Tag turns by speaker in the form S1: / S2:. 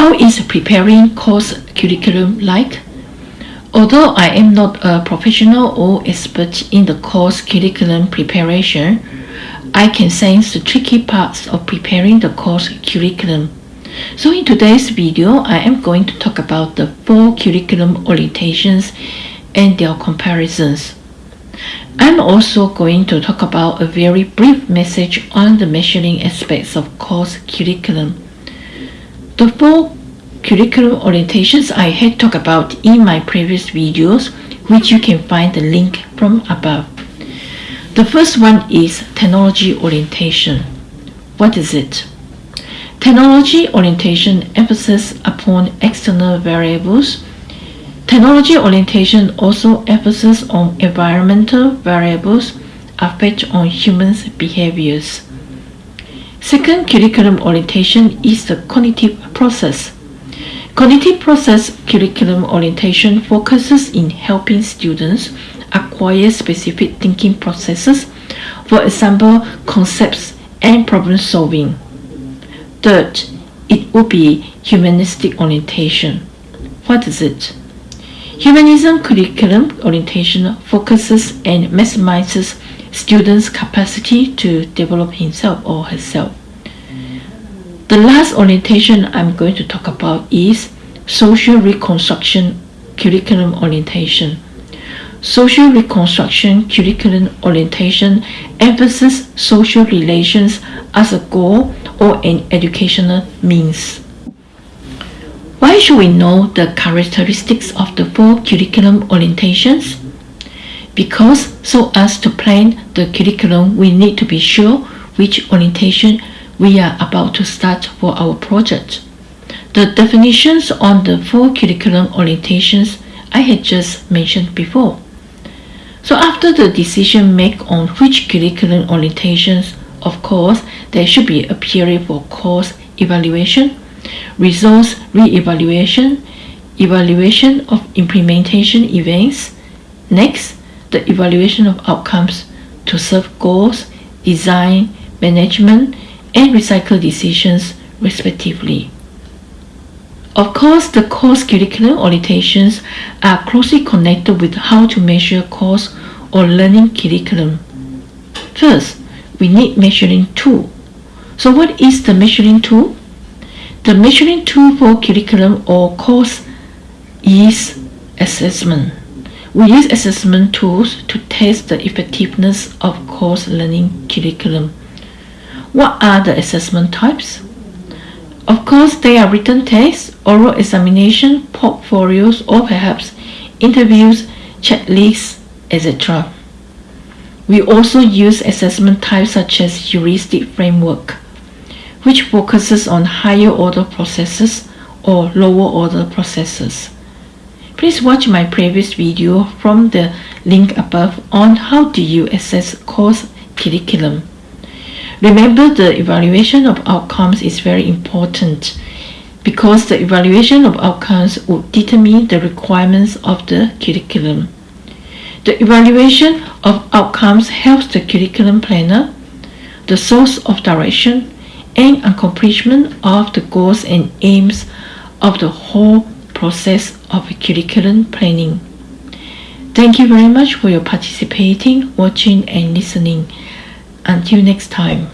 S1: How is preparing course curriculum like? Although I am not a professional or expert in the course curriculum preparation, I can sense the tricky parts of preparing the course curriculum. So in today's video, I am going to talk about the four curriculum orientations and their comparisons. I'm also going to talk about a very brief message on the measuring aspects of course curriculum. The four curriculum orientations I had talked about in my previous videos, which you can find the link from above. The first one is technology orientation. What is it? Technology orientation emphasis upon external variables Technology orientation also emphasizes on environmental variables affect on humans' behaviors. Second curriculum orientation is the cognitive process. Cognitive process curriculum orientation focuses in helping students acquire specific thinking processes, for example, concepts and problem solving. Third, it would be humanistic orientation. What is it? Humanism curriculum orientation focuses and maximizes students' capacity to develop himself or herself. The last orientation I'm going to talk about is social reconstruction curriculum orientation. Social reconstruction curriculum orientation emphasizes social relations as a goal or an educational means. Why should we know the characteristics of the four curriculum orientations? Because so as to plan the curriculum, we need to be sure which orientation we are about to start for our project. The definitions on the four curriculum orientations I had just mentioned before. So after the decision made on which curriculum orientations, of course, there should be a period for course evaluation resource re-evaluation, evaluation of implementation events. Next, the evaluation of outcomes to serve goals, design, management, and recycle decisions respectively. Of course, the course curriculum orientations are closely connected with how to measure course or learning curriculum. First, we need measuring tool. So what is the measuring tool? The measuring tool for curriculum or course is assessment. We use assessment tools to test the effectiveness of course learning curriculum. What are the assessment types? Of course, they are written tests, oral examination, portfolios, or perhaps interviews, checklists, etc. We also use assessment types such as heuristic framework which focuses on higher order processes or lower order processes. Please watch my previous video from the link above on how do you assess course curriculum. Remember the evaluation of outcomes is very important because the evaluation of outcomes would determine the requirements of the curriculum. The evaluation of outcomes helps the curriculum planner, the source of direction, and accomplishment of the goals and aims of the whole process of curriculum planning. Thank you very much for your participating, watching and listening. Until next time.